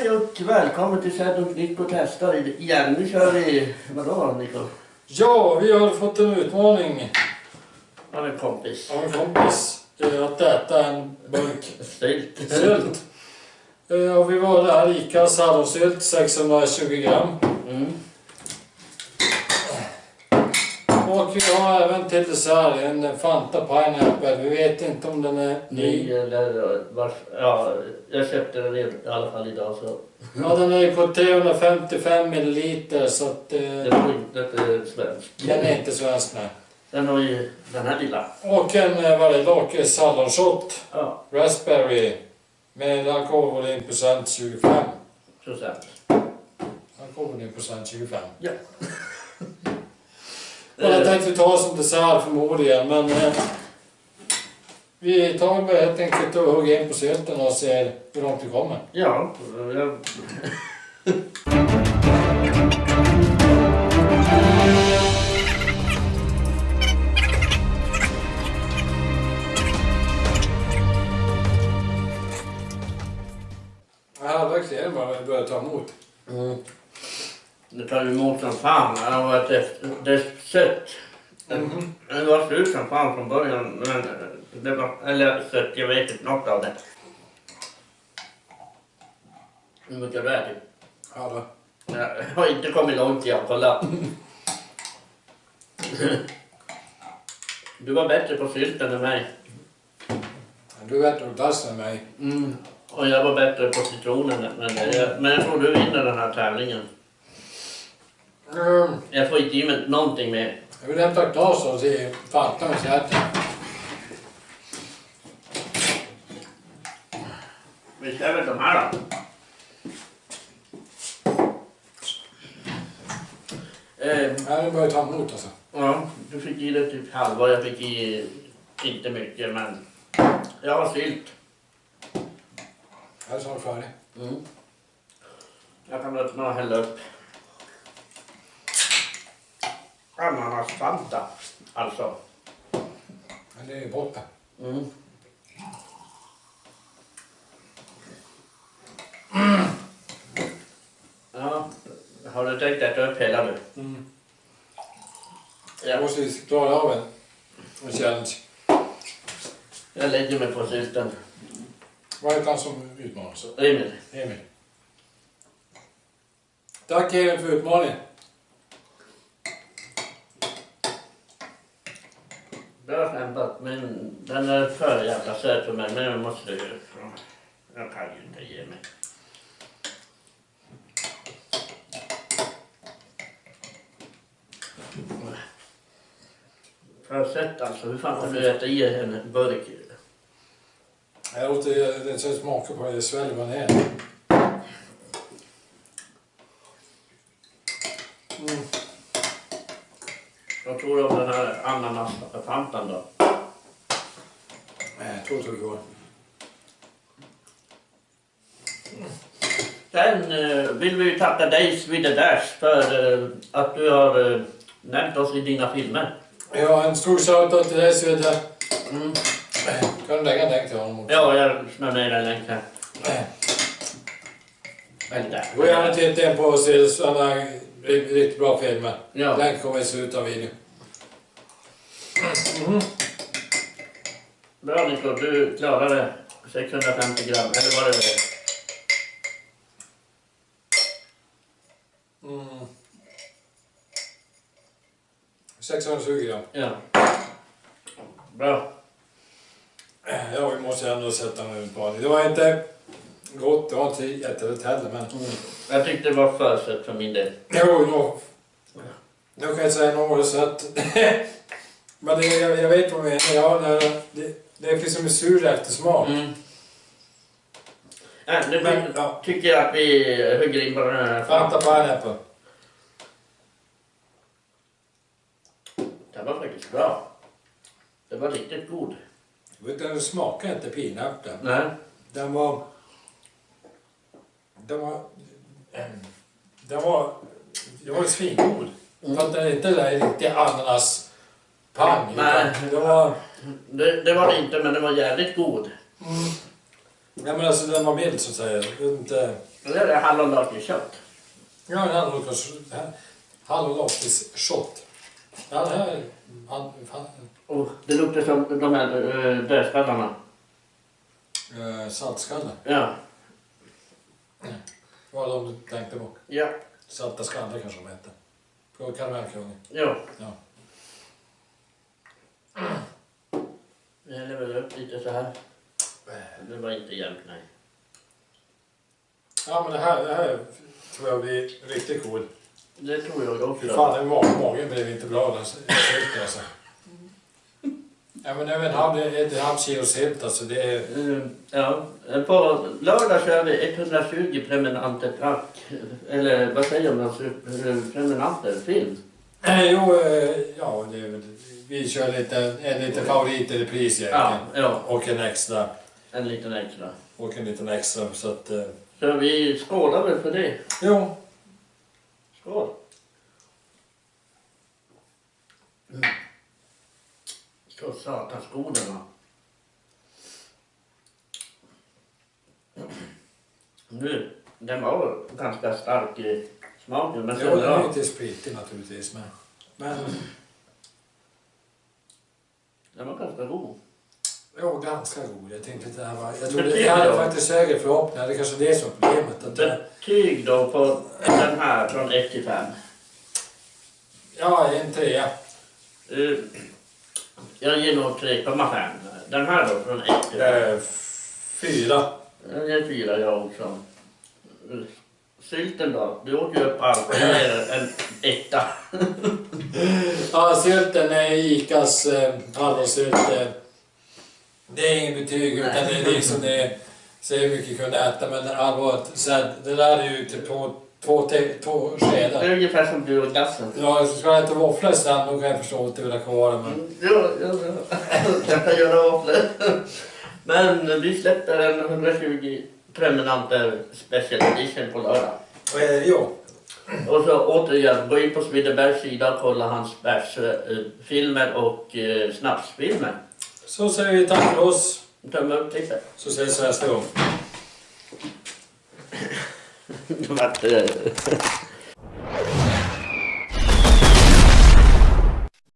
Hej och välkommen till Sädon Nico testar igen. Nu kör vi, vadå Nico? Ja, vi har fått en utmaning Av en kompis. av en kompis eh, att äta en burk Sylt. sylt. Eh, Och vi valde här ICAs hallonsylt 620 gram. Mm. Och vi har även till dessert en Fanta Pineapple. Vi vet inte om den är Ny ny. eller vars, ja, jag köpte den i alla fall idag så Ja, den är på 355 milliliter så att det eh, var inte inte svensk. den är inte svensk nej. Den har ju den här lilla. Och en eh, är lakrits hallonshot. Ja, Raspberry. Med alkoholvolymprocent 25. procent. Alkoholvolymprocent 25. Ja. Och jag Eh, tänkte ta som dessert förmodligen, men eh, vi tar väl helt enkelt och hugger in på sylten och ser hur långt vi kommer. Ja, jag... Halvvägs vi börjar ta emot. Mm. Det tar emot som fan. Det har varit det är sött. Mhm. Det var slut som fan från början. Men det var, eller sött, jag vet inte något av det. Hur mycket du ätit? Ja, då. Jag har inte kommit långt jag kolla. Du var bättre på sylten än mig. Du är bättre på glass än mig. Mm. Och jag var bättre på citronen dig. Men jag tror du vinner den här tävlingen. Mm. Jag får inte i mig någonting mer. Jag vill hämta ett glas och se Fanta med säten. Vi kör väl de här då. Eh, Ja, vi börjar ta emot alltså. ja, du fick i dig typ halva, jag fick i inte mycket men jag har sylt. Jag är snart färdig. Mm. Jag kan öppna och hälla upp. Ananasfanta, alltså. Men det är borta. Mm. Ja, har du tänkt äta upp hela du? Mm. Ja. Jag måste klara av en, en challenge. Jag lägger mig på sylten. Vad heter han som utmanar? Emil. Emil. Tack Emil för utmaningen. Bra kämpat, men den är för jävla söt för mig. Men jag måste ju... Jag kan ju inte ge mig. Har du sett alltså. Hur fan kan du äta i en burk? Jag åt det, det smakar på det, jag sväljer man ner är. Mm. Vad tror du om den här ananasfantan då? Tror inte det går. Sen eh, vill vi tacka dig Swede Dash för eh, att du har eh, nämnt oss i dina filmer. Ja, en stor shoutout till dig Svedde. Mm. Kan du lägga en länk till honom också? Ja, jag smör ner den länken. Eller där. Gå gärna och titta in på oss, har riktigt bra filmer. Ja. Länk kommer i slutet av videon. Mhm. Bra Nico, du klarade 650 gram. Eller var det det? Mm. 620 gram. Ja. Bra. Ja, vi måste ändå sätta en utmaning. Det var inte gott, det var inte jättelätt heller men... Mm. Jag tyckte det var för sött för min del. Jo, nå. Nu kan jag säga något så att... men det, jag, jag vet vad du menar. Ja, det, det, det finns som en sur eftersmak. Mm. Ja, nu Men, ja. tycker jag att vi hugger in på den här. Fanta pineapple. Den var faktiskt bra. Den var riktigt god. Den smakar inte pineapple. Nej. Den var... Den var... Den var... Den var svingod. Mm. För att den är inte där riktig ananas pang. Nej. Det var... Det, det var det inte, men den var jävligt god. Ja men alltså den var mild så att säga. Det är Inte... Det är hallonlakrits-kött. Ja, en hallonlakrits-shot. Ja, det här... Han, han, Och det luktar som de här dödskallarna. eh, saltskalle. Ja. Vad var de du tänkte på? Ja. Salta skallar kanske de hette. På karamellkungen. Ja. Ja. Jag häller väl upp lite så här. Det var inte jämnt, nej. Ja, men det här, det här tror jag blir riktigt cool. Det tror jag också. fan, den mag, magen blev inte bra den sylten alltså. Ja, men över en halv, ett halv kilo sylt alltså, det är... Eh, Ja, på lördag kör vi 120 prenumeranter track. Eller vad säger man? Eh, Prenumeranter film. Eh, Jo, eh, ja, det är väl... Vi kör lite, en liten favorit i repris Ja, ja, Och en extra. en liten extra. Och en liten extra, så att... eh, Så vi skålar väl för det. Jo. Skål! Mm. Så satans god den var. Nu, den var ganska stark i smaken men Jo, den är ja, lite spritig naturligtvis, men... Men... den var ganska god. Jo, ganska god. Jag tänkte att det här var... Jag trodde... det Jag hade då? faktiskt högre förhoppningar. Det är kanske det som är problemet. Att, eh, Betyg då på den här från 1 till 5. ja, en trea. Uh, jag ger nog 3,5. Den här då från 1 till 5. Eh, fyra. Jag ger 4 jag också. Eh, Sylten då? Du åt ju upp allt. Jag ger en etta. Ja, sylten är Icas eh, hallonsylt. Det är inget betyg utan det är liksom det. Så hur mycket kunde äta men allvarligt så här, det där är ju typ två, två, te, två Det skedar. är ungefär som du och glassen. Ja, ska jag äta våfflor sen då kan jag förstå att du vill ha kvar det men... Ja, ja, ja. Jag kan göra våfflor. Men vi släpper en 120 prenumeranter special edition på lördag. Eh, jo. Och så återigen, gå in på Svidderbergs sida och kolla hans bärsfilmer och eh, snapsfilmer. Så säger vi tack för oss. Tumme upp klippet. Så ses vi nästa gång.